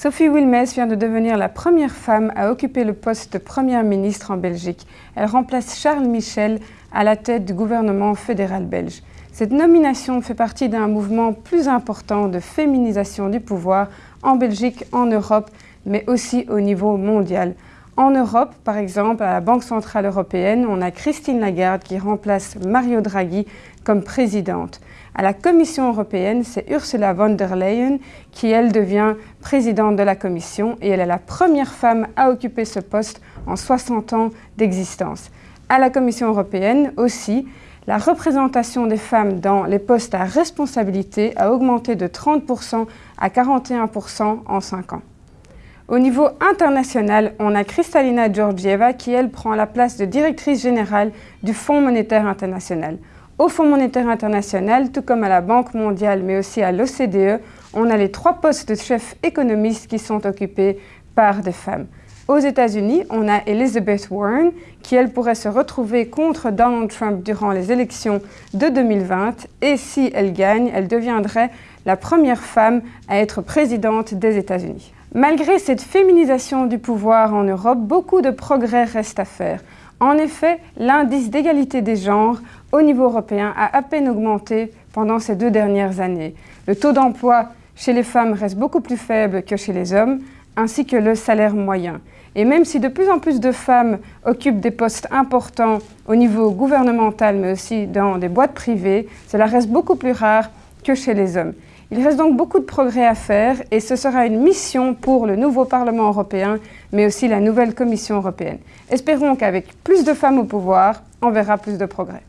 Sophie Wilmès vient de devenir la première femme à occuper le poste de première ministre en Belgique. Elle remplace Charles Michel à la tête du gouvernement fédéral belge. Cette nomination fait partie d'un mouvement plus important de féminisation du pouvoir en Belgique, en Europe, mais aussi au niveau mondial. En Europe, par exemple, à la Banque Centrale Européenne, on a Christine Lagarde qui remplace Mario Draghi comme présidente. À la Commission européenne, c'est Ursula von der Leyen qui, elle, devient présidente de la Commission et elle est la première femme à occuper ce poste en 60 ans d'existence. À la Commission européenne aussi, la représentation des femmes dans les postes à responsabilité a augmenté de 30% à 41% en 5 ans. Au niveau international, on a Kristalina Georgieva qui, elle, prend la place de directrice générale du Fonds monétaire international. Au Fonds monétaire international, tout comme à la Banque mondiale, mais aussi à l'OCDE, on a les trois postes de chef économiste qui sont occupés par des femmes. Aux États-Unis, on a Elizabeth Warren, qui elle pourrait se retrouver contre Donald Trump durant les élections de 2020 et si elle gagne, elle deviendrait la première femme à être présidente des États-Unis. Malgré cette féminisation du pouvoir en Europe, beaucoup de progrès restent à faire. En effet, l'indice d'égalité des genres au niveau européen a à peine augmenté pendant ces deux dernières années. Le taux d'emploi chez les femmes reste beaucoup plus faible que chez les hommes, ainsi que le salaire moyen. Et même si de plus en plus de femmes occupent des postes importants au niveau gouvernemental, mais aussi dans des boîtes privées, cela reste beaucoup plus rare que chez les hommes. Il reste donc beaucoup de progrès à faire et ce sera une mission pour le nouveau Parlement européen, mais aussi la nouvelle Commission européenne. Espérons qu'avec plus de femmes au pouvoir, on verra plus de progrès.